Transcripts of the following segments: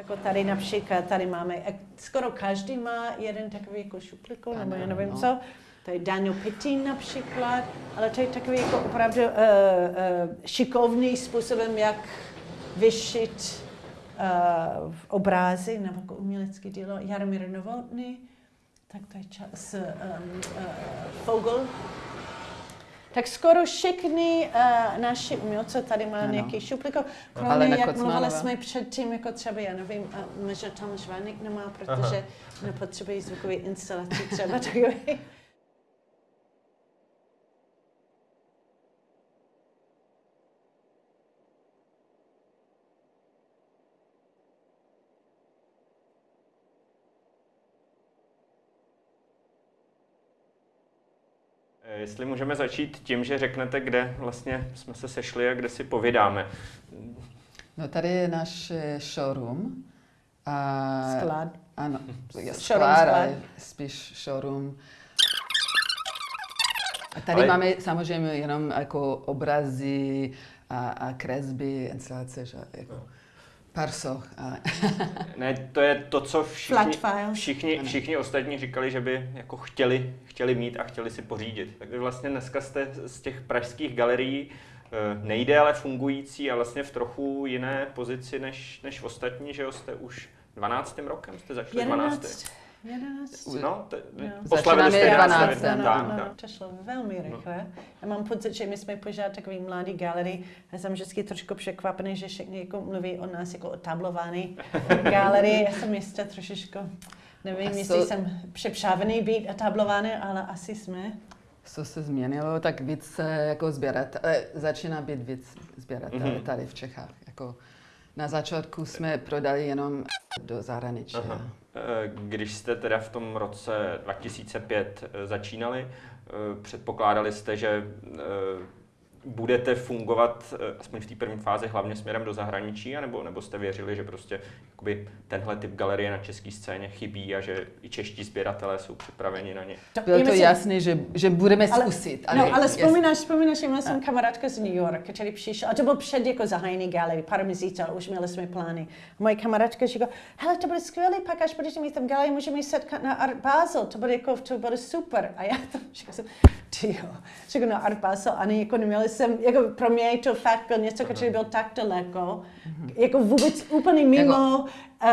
Jako tady například, tady máme, skoro každý má jeden takový jako šuplíku, nebo já nevím no. co. To je Daniel Pittin například, ale to je takový jako opravdu uh, uh, šikovný způsobem, jak vyšit uh, obrázy nebo jako umělecké dílo. Jaromír Novotný, tak to je čas, um, uh, Fogel. Tak skoro všichni uh, naši umělci tady má Ano. nějaký šupliko, Helena kromě jak Kocmanová. mluvili jsme předtím, jako třeba, já nevím, uh, možná tam Žvanek nemá, protože nepotřebují zvukový instalaci třeba takový. Jestli můžeme začít tím, že řeknete, kde vlastně jsme se sešli a kde si povídáme. No tady je náš eh, showroom. A, Sklad. Ano, je Showroom sklad, ale spíš showroom. A tady Ale- máme samozřejmě jenom jako obrazy a, a kresby, instalace, že jako pár soch. Ale Ne, to je to, co všichni, všichni, všichni ostatní říkali, že by jako chtěli, chtěli mít a chtěli si pořídit. Tak vy vlastně dneska jste z těch pražských galerií eh, nejde, ale fungující a vlastně v trochu jiné pozici než, než ostatní, že jo, jste už 12. rokem, jste začali 12. 11, 11. No, te, No. poslavili jste Začínáme 11. 12. No, tak, no, tak. no, to šlo velmi rychle. Já mám pocit, že my jsme pořád takový mladý galerii. Já jsem vždycky trošku překvapený, že všichni jako mluví o nás jako o tablovaný galerii. Já jsem ještě trošičku, nevím, A jestli so- jsem přepřávený být etablovaný, ale asi jsme. co se změnilo, tak víc jako sběrat, eh, začíná být víc sběrat Mhm. tady v Čechách. Jako na začátku jsme prodali jenom do zahraničí. Aha. Eh, Když jste teda v tom roce 2005 eh, začínali, eh, předpokládali jste, že budete fungovat eh, aspoň v té první fázi hlavně směrem do zahraničí, anebo, nebo jste věřili, že prostě jakoby, tenhle typ galerie na české scéně chybí a že i čeští sběratelé jsou připraveni na ně? Bylo je to myslím- jasné, že, že budeme Ale- zkusit. no, ale vzpomínáš, vzpomínáš, že měla jsem kamarádka z New York, který přišel, a to byl před jako zahájení galerie, pár měsíců, ale už měli jsme plány. A moje kamarádka říká, hele, to bude skvělé, pak až budete mít tam galerii, můžeme se setkat na Art Basel, to bude jako, to bude super. A já tam říkala jsem, ty jo, říkám na Art Basel, ani jako neměli jsem, jako pro mě to fakt byl něco, který byl tak daleko, jako vůbec úplně mimo, uh,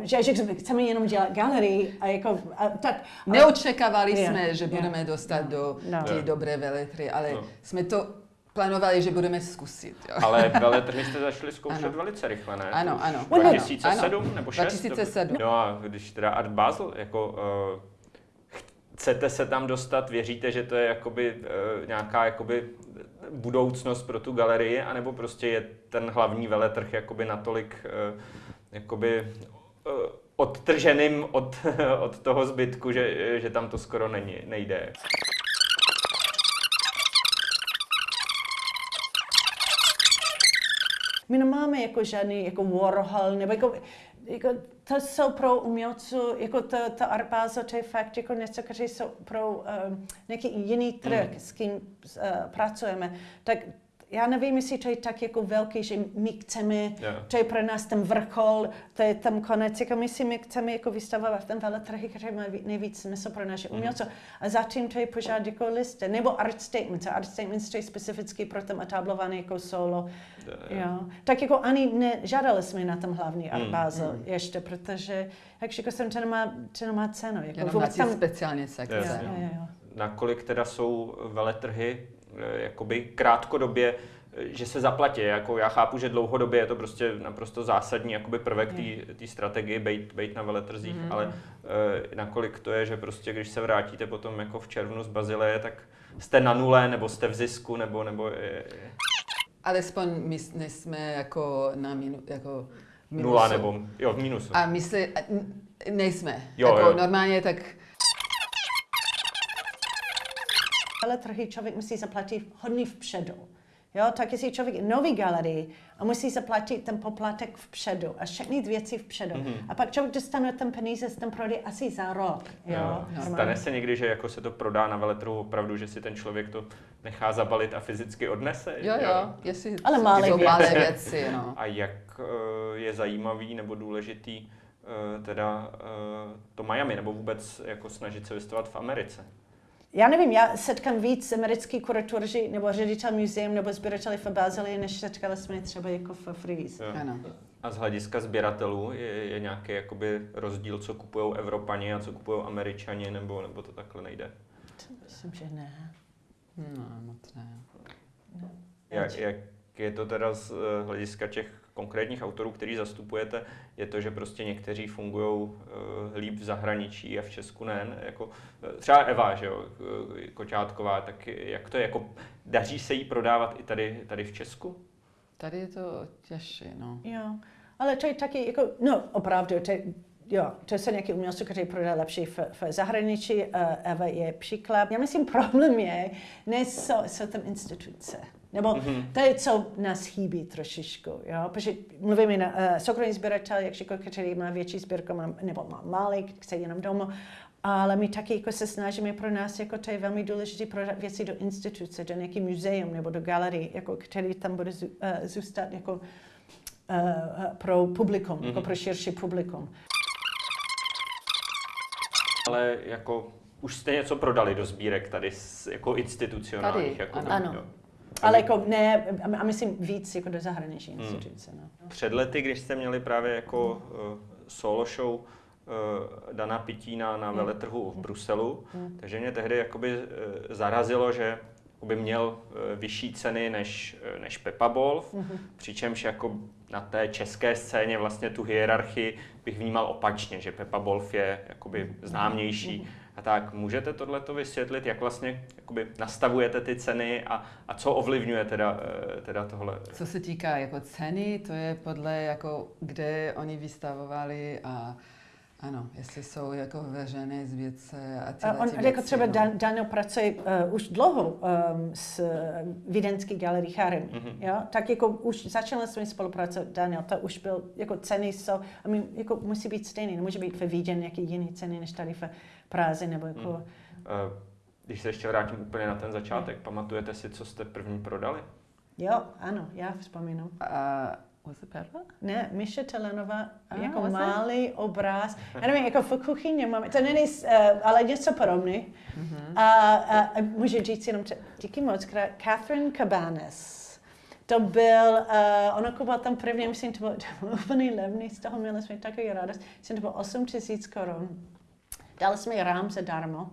že, že chceme jenom dělat galerii a jako, a, tak. ale- Neočekávali Je, jsme, že je. budeme dostat do No. ty dobré veletry, ale No. jsme to plánovali, že budeme zkusit. Jo. Ale veletrhy jste začali zkoušet Ano. velice rychle, ne? Ano, ano. 2007 Ano. nebo 6? 2007. No a když teda Art Basel, jako uh, chcete se tam dostat, věříte, že to je jakoby uh, nějaká jakoby budoucnost pro tu galerii, anebo prostě je ten hlavní veletrh jakoby natolik uh, jakoby uh, odtrženým od, od toho zbytku, že, že tam to skoro není, nejde. My nemáme jako žádný jako Warhol, nebo jako, jako to jsou pro umělců, jako to, to Basel, to je fakt jako něco, které jsou pro um, nějaký jiný trh, Mm. s kým uh, pracujeme. Tak já nevím, jestli to je tak jako velký, že my chceme, Jo. to je pro nás ten vrchol, to je tam konec, jako my si my chceme jako vystavovat v ten veletrhy, který má ví- nejvíc smysl pro naše Mhm. umělce. A zatím to je pořád jako liste, nebo art statements. Art statements to je specificky pro tam etablované jako solo. Jo. Tak jako ani nežádali jsme na tom hlavní Art Mm. Basel ještě, protože, jak řekl jsem, to nemá, to nemá cenu. Jako Jenom na vůbec tam, speciální sekce. jo, Jasně. jo, jo. nakolik teda jsou veletrhy jakoby krátkodobě, eh, že se zaplatí. Jako já chápu, že dlouhodobě je to prostě naprosto zásadní jakoby prvek té strategie bejt, bejt na veletrzích, Mhm. ale eh, nakolik to je, že prostě když se vrátíte potom jako v červnu z Bazileje, tak jste na nule, nebo jste v zisku, nebo, nebo je, je Alespoň my nejsme jako na minu, jako v nula, minusu. nebo jo, v mínusu. A my se, nejsme. Jo, jako jo. normálně tak veletrhy člověk musí zaplatit hodně vpředu. Jo, tak jestli člověk je nový galerii a musí zaplatit ten poplatek vpředu a všechny věci vpředu. Mhm. A pak člověk dostane ten peníze z ten prodej asi za rok. Jo, Jo. normálně. Stane se někdy, že jako se to prodá na veletrhu opravdu, že si ten člověk to nechá zabalit a fyzicky odnese. Jo, jo, jestli Ale malé jsou věci. malé věci, no. A jak eh, je zajímavý nebo důležitý eh, teda eh, to Miami, nebo vůbec jako snažit se vystavovat v Americe? Já nevím, já setkám víc americký kuratoři nebo ředitel muzeum nebo sběrateli v Bazilii, než setkali jsme třeba jako v Freeze. Jo. Ano. A z hlediska sběratelů je, je nějaký jakoby rozdíl, co kupují Evropani a co kupují Američani, nebo, nebo to takhle nejde? Myslím, že ne. No, moc ne. Jak, jak je to teda z eh, hlediska těch konkrétních autorů, který zastupujete, je to, že prostě někteří fungují uh, líp v zahraničí a v Česku ne, ne jako eh, třeba Eva, že jo, eh, Koťátková, tak jak to je, jako daří se jí prodávat i tady, tady v Česku? Tady je to těžší, no. Jo, ale to je taky jako, no opravdu, to, je- jo, to jsou nějaký umělci, kteří prodají lepší v, v zahraničí. Uh, Eva je příklad. Já myslím, problém je, ne jsou, jsou tam instituce. Nebo mm-hmm. to je, co nás chybí trošičku, jo? Protože mluvíme na uh, soukromý sběratel, jak řekl, který má větší sbírku, má, nebo má malý, chce jenom doma, ale my taky jako se snažíme pro nás, jako to je velmi důležité prodat věci do instituce, do nějaký muzeum nebo do galerie, jako, který tam bude zů, uh, zůstat jako uh, pro publikum, mm-hmm. jako pro širší publikum. Ale jako už jste něco prodali do sbírek tady z, jako institucionálních. Tady, jako, ano. Ano. Ale jako ne, a myslím víc jako do zahraniční instituce. No. Před lety, když jste měli právě jako uh, solo show uh, Dana Pitína na veletrhu v Bruselu, takže mě tehdy jakoby uh, zarazilo, že by měl uh, vyšší ceny než, uh, než Pepa Bolf, přičemž jako na té české scéně vlastně tu hierarchii bych vnímal opačně, že Pepa Bolf je jakoby známější a tak. Můžete tohleto vysvětlit, jak vlastně jakoby nastavujete ty ceny a, a co ovlivňuje teda, eh, teda tohle? Co se týká jako ceny, to je podle jako, kde oni vystavovali a ano, jestli jsou jako veřejné zvědce a A tyhle on, ty jako věci, třeba no. Dan, Daniel pracuje uh, už dlouho um, s uh, vídeňský galerii Charem, Mhm. jo? tak jako už začali jsme spolupracovat, Daniel, to už byl, jako ceny jsou, I mean, jako musí být stejný, nemůže být ve Vídeň nějaký jiný ceny, než tady v Praze, nebo jako. Eh, Když se ještě vrátím úplně na ten začátek, pamatujete si, co jste první prodali? jo, ano, já vzpomínám. A was it Pepa? Ne, Miša Telenová, Ah, jako was it? malý obraz. Já nevím, jako v kuchyni máme, to není, uh, ale něco podobné. Mhm. A, a, a můžu říct jenom, díky moc, krát, Catherine Cabanes. To byl, uh, ona kupovala tam první, myslím, to bylo, to bylo úplně levný, z toho měli jsme takový radost. Myslím, to bylo 8 tisíc korun. Dali jsme jí rám zadarmo.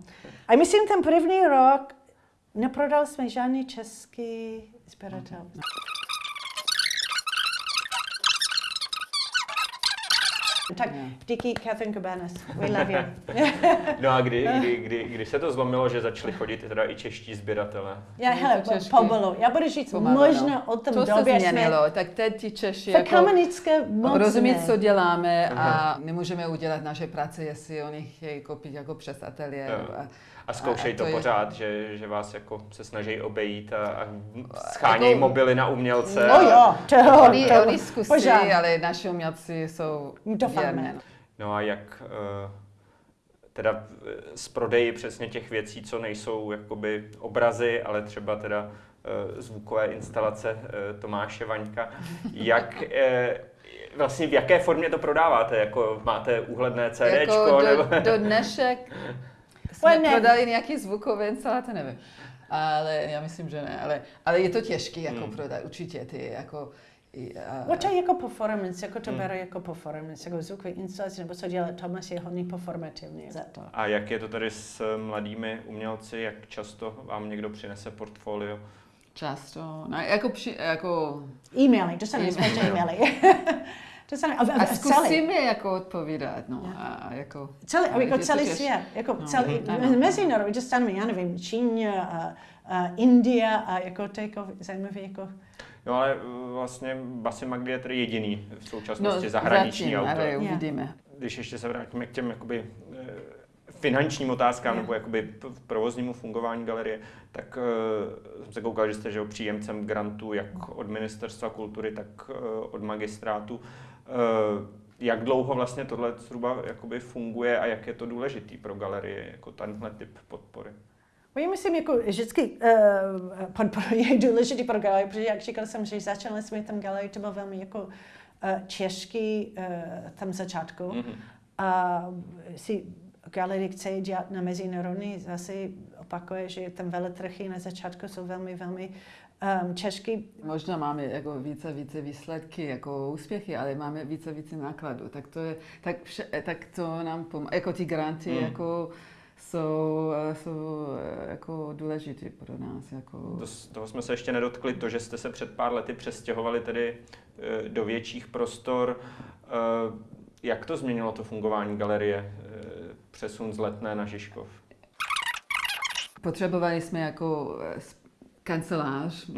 A myslím, ten první rok neprodali jsme žádný český sběratel. Tak díky Catherine Cabanes. We love you. No a kdy, kdy, kdy, kdy se to zlomilo, že začali chodit teda i čeští sběratele? Já, Je hele, to pomalu. Já budu říct, Pomalu, možná no. o tom To se době změnilo, tak teď ti Češi jsme... jako moc rozumí, ne. co děláme a nemůžeme udělat naše práce, jestli oni chtějí koupit jako přes ateliér. A, A zkoušejí A- to, to je- pořád, že, že vás jako se snaží obejít a, a schánějí Jako- mobily na umělce. No jo, to, oni, to, oni zkusí, pořád. ale naši umělci jsou Doufáme. Věrné. no. No a jak eh, teda eh, s prodeji přesně těch věcí, co nejsou jakoby obrazy, ale třeba teda eh, zvukové instalace Tomáše Vaňka, jak eh, vlastně v jaké formě to prodáváte? Jako máte úhledné CDčko? Jako nebo... do, do dnešek jsme Well, prodali nějaký zvukové instalace, nevím. Ale já myslím, že ne. Ale, ale je to těžké jako Hmm. prodat, určitě ty jako... A, No to je jako performance, jako to Hmm. bere jako performance, jako zvukové instalace, nebo co dělá Tomas je hodně performativní za to. A jak je to tady s mladými umělci? Jak často vám někdo přinese portfolio? Často, no, jako, při, jako E-maily, dostaneme E-maily. spoustu e-maily. dostaneme, a, a, a a celý, zkusíme jako odpovídat, no, Jo. a, a jako... celý, ale jako to celý těž- svět, jako No, celý, ano. mezinárodní, dostaneme, já nevím, Číně, a, a India a jako to je jako zajímavé, jako No ale eh, vlastně Basy Magdy je tedy jediný v současnosti No, zahraniční zatím, autor. ale uvidíme. Když ještě se vrátíme k těm jakoby, eh, finančním otázkám Jo. nebo jakoby provoznímu fungování galerie, tak uh, jsem se koukal, že jste že, jo, příjemcem grantů jak od Ministerstva kultury, tak uh, od magistrátu. Uh, jak dlouho vlastně tohle zhruba jakoby funguje a jak je to důležitý pro galerie, jako tenhle typ podpory? Já myslím, jako vždycky uh, podporuji, je důležitý pro galerii, protože jak říkal jsem, že začali jsme tam galerii, to bylo velmi jako uh, těžký uh, tam začátku. Mm-hmm. A si galerie chce dělat na mezinárodní, zase opakuje, že tam veletrhy na začátku jsou velmi, velmi um, těžký. Možná máme jako více více výsledky, jako úspěchy, ale máme více více nákladů. Tak to je, tak, vše, tak to nám pomáhá. Jako ty granty, mm. jako jsou, jsou jako důležité pro nás. Jako... To, toho jsme se ještě nedotkli, to, že jste se před pár lety přestěhovali tedy eh, do větších prostor. Eh, jak to změnilo to fungování galerie, eh, přesun z Letné na Žižkov? Potřebovali jsme jako kancelář.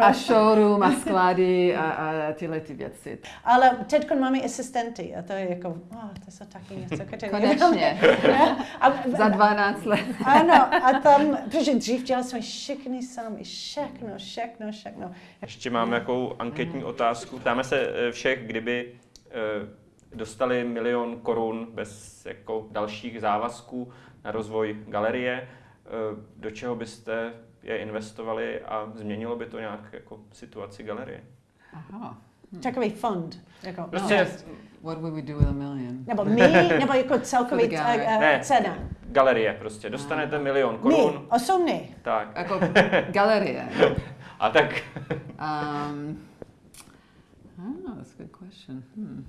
A showroom a sklady a, a tyhle ty věci. Ale teď máme asistenty a to je jako, oh, to jsou taky něco, které Konečně. a, Za 12 let. ano, a tam, protože dřív dělali jsme všechny sami, všechno, všechno, všechno. Ještě mám jakou anketní otázku. Ptáme se eh, všech, kdyby eh, dostali milion korun bez jako dalších závazků na rozvoj galerie, eh, do čeho byste je investovali a změnilo by to nějak jako situaci galerie. Aha. Hmm. Takový fond. Jako, prostě, no, what would we do with a million? Nebo my, nebo jako celkový uh, ne, cena. Galerie prostě. Dostanete uh, milion korun. My, osobně. Tak. Jako galerie. a tak. um, oh, that's a good question. Hmm.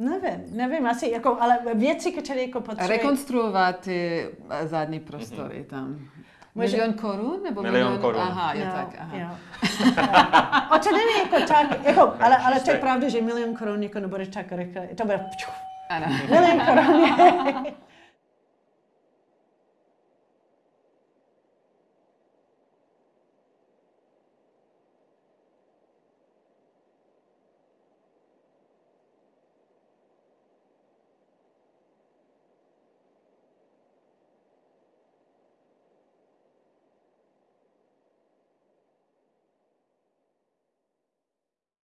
Nevím, nevím, asi jako, ale věci, které jako potřebují... Rekonstruovat ty zadní prostory mm-hmm. tam. Může... Milion korun? Nebo milion, milion korun. Aha, jo, jo tak. Aha. Jo. a to není jako tak, jako, ale, ale to je pravda, že milion korun jako nebude tak rychle. To bude... Ano. Milion korun